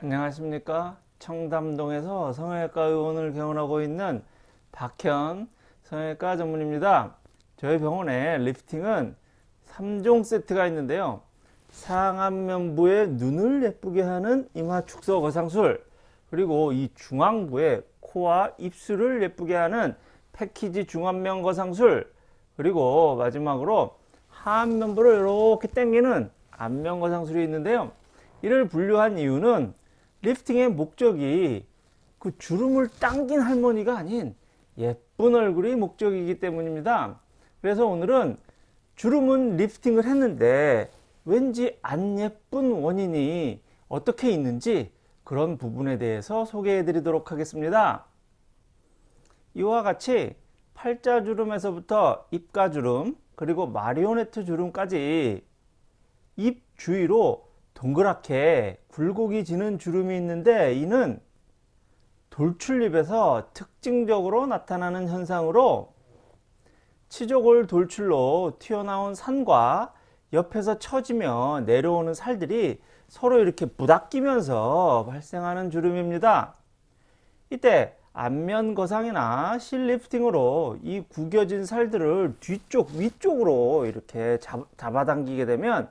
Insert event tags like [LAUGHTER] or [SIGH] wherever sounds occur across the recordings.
안녕하십니까? 청담동에서 성형외과 의원을 개원하고 있는 박현 성형외과 전문입니다. 저희 병원에 리프팅은 3종 세트가 있는데요. 상안면부의 눈을 예쁘게 하는 이마 축소 거상술 그리고 이 중앙부의 코와 입술을 예쁘게 하는 패키지 중안면 거상술 그리고 마지막으로 하안면부를 이렇게 당기는 안면 거상술이 있는데요. 이를 분류한 이유는 리프팅의 목적이 그 주름을 당긴 할머니가 아닌 예쁜 얼굴이 목적이기 때문입니다. 그래서 오늘은 주름은 리프팅을 했는데 왠지 안 예쁜 원인이 어떻게 있는지 그런 부분에 대해서 소개해 드리도록 하겠습니다. 이와 같이 팔자주름에서부터 입가주름 그리고 마리오네트 주름까지 입 주위로 동그랗게 굴곡이 지는 주름이 있는데 이는 돌출입에서 특징적으로 나타나는 현상으로 치조골 돌출로 튀어나온 산과 옆에서 처지며 내려오는 살들이 서로 이렇게 부닥끼면서 발생하는 주름입니다. 이때 안면 거상이나 실 리프팅으로 이 구겨진 살들을 뒤쪽 위쪽으로 이렇게 잡, 잡아당기게 되면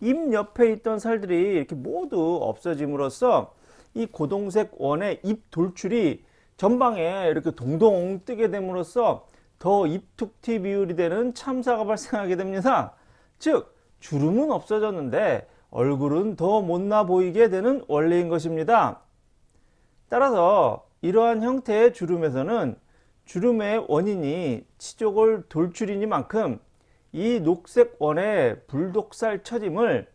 입 옆에 있던 살들이 이렇게 모두 없어짐으로써 이 고동색 원의 입 돌출이 전방에 이렇게 동동 뜨게 됨으로써 더 입툭튀 비율이 되는 참사가 발생하게 됩니다. 즉 주름은 없어졌는데 얼굴은 더 못나 보이게 되는 원리인 것입니다. 따라서 이러한 형태의 주름에서는 주름의 원인이 치조골 돌출이니만큼 이 녹색 원의 불독살 처짐을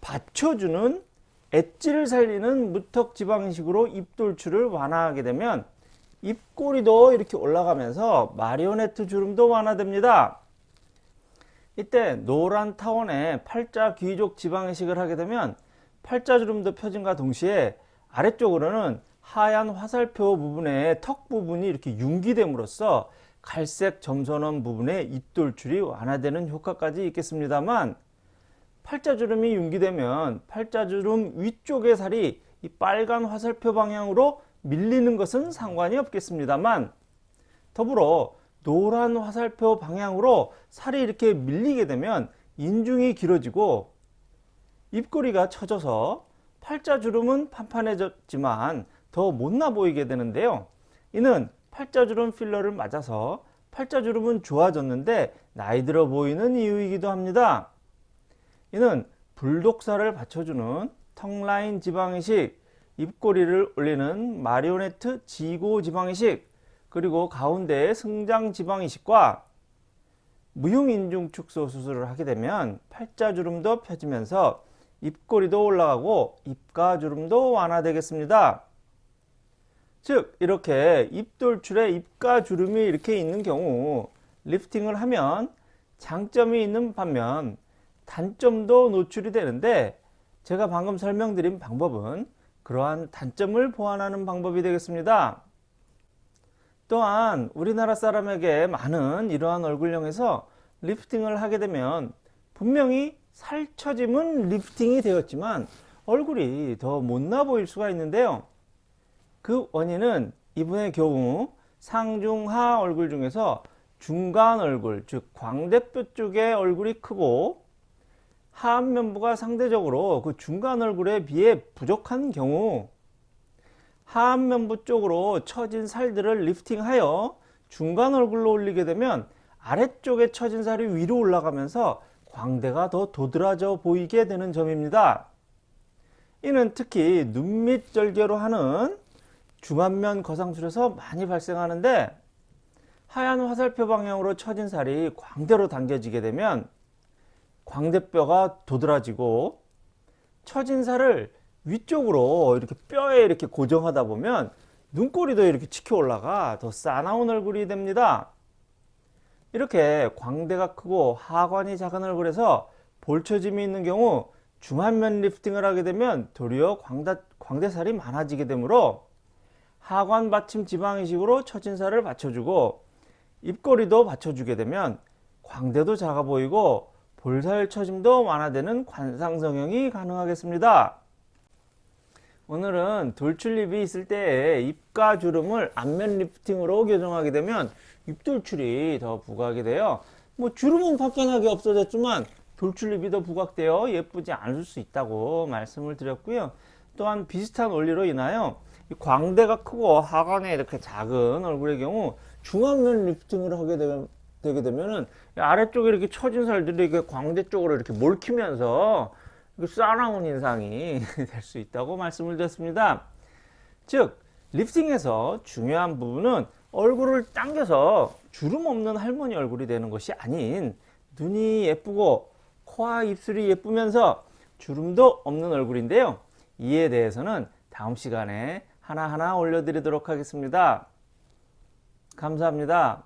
받쳐주는 엣지를 살리는 무턱 지방식으로 입돌출을 완화하게 되면 입꼬리도 이렇게 올라가면서 마리오네트 주름도 완화됩니다. 이때 노란 타원에 팔자 귀족 지방이식을 하게 되면 팔자 주름도 펴짐과 동시에 아래쪽으로는 하얀 화살표 부분의 턱 부분이 이렇게 융기됨으로써 갈색 점선원 부분에 입돌출이 완화되는 효과까지 있겠습니다만 팔자주름이 융기되면 팔자주름 위쪽의 살이 이 빨간 화살표 방향으로 밀리는 것은 상관이 없겠습니다만 더불어 노란 화살표 방향으로 살이 이렇게 밀리게 되면 인중이 길어지고 입꼬리가 처져서 팔자주름은 판판해졌지만 더 못나 보이게 되는데요. 이는 팔자주름 필러를 맞아서 팔자주름은 좋아졌는데 나이 들어 보이는 이유이기도 합니다. 이는 불독살을 받쳐주는 턱라인 지방이식, 입꼬리를 올리는 마리오네트 지고 지방이식, 그리고 가운데에 승장 지방이식과 무흉인중 축소 수술을 하게 되면 팔자주름도 펴지면서 입꼬리도 올라가고 입가주름도 완화되겠습니다. 즉 이렇게 입돌출에 입가 주름이 이렇게 있는 경우 리프팅을 하면 장점이 있는 반면 단점도 노출이 되는데 제가 방금 설명드린 방법은 그러한 단점을 보완하는 방법이 되겠습니다. 또한 우리나라 사람에게 많은 이러한 얼굴형에서 리프팅을 하게 되면 분명히 살처짐은 리프팅이 되었지만 얼굴이 더 못나 보일 수가 있는데요. 그 원인은 이분의 경우 상중하 얼굴 중에서 중간 얼굴 즉 광대뼈 쪽의 얼굴이 크고 하안면부가 상대적으로 그 중간 얼굴에 비해 부족한 경우 하안면부 쪽으로 처진 살들을 리프팅하여 중간 얼굴로 올리게 되면 아래쪽에 처진 살이 위로 올라가면서 광대가 더 도드라져 보이게 되는 점입니다. 이는 특히 눈밑 절개로 하는 중안면 거상술에서 많이 발생하는데 하얀 화살표 방향으로 처진 살이 광대로 당겨지게 되면 광대뼈가 도드라지고 처진 살을 위쪽으로 이렇게 뼈에 이렇게 고정하다 보면 눈꼬리도 이렇게 치켜 올라가 더 싸나운 얼굴이 됩니다. 이렇게 광대가 크고 하관이 작은 얼굴에서 볼처짐이 있는 경우 중안면 리프팅을 하게 되면 도리어 광대, 광대살이 많아지게 되므로 하관 받침 지방이식으로 처진살을 받쳐주고 입꼬리도 받쳐주게 되면 광대도 작아 보이고 볼살 처짐도 완화되는 관상 성형이 가능하겠습니다. 오늘은 돌출입이 있을 때 입가 주름을 안면 lifting으로 교정하게 되면 입돌출이 더 부각이 돼요. 뭐 주름은 화끈하게 없어졌지만 돌출입이 더 부각되어 예쁘지 않을 수 있다고 말씀을 드렸고요. 또한 비슷한 원리로 인하여 이 광대가 크고 하관에 이렇게 작은 얼굴의 경우 중안면 lifting을 하게 되면 되게 되면은 이 아래쪽에 이렇게 처진 살들이 이렇게 광대 쪽으로 이렇게 몰키면서 싸나운 인상이 [LAUGHS] 될 수 있다고 말씀을 드렸습니다. 즉 리프팅에서 중요한 부분은 얼굴을 당겨서 주름 없는 할머니 얼굴이 되는 것이 아닌 눈이 예쁘고 코와 입술이 예쁘면서 주름도 없는 얼굴인데요. 이에 대해서는 다음 시간에 하나하나 올려드리도록 하겠습니다. 감사합니다.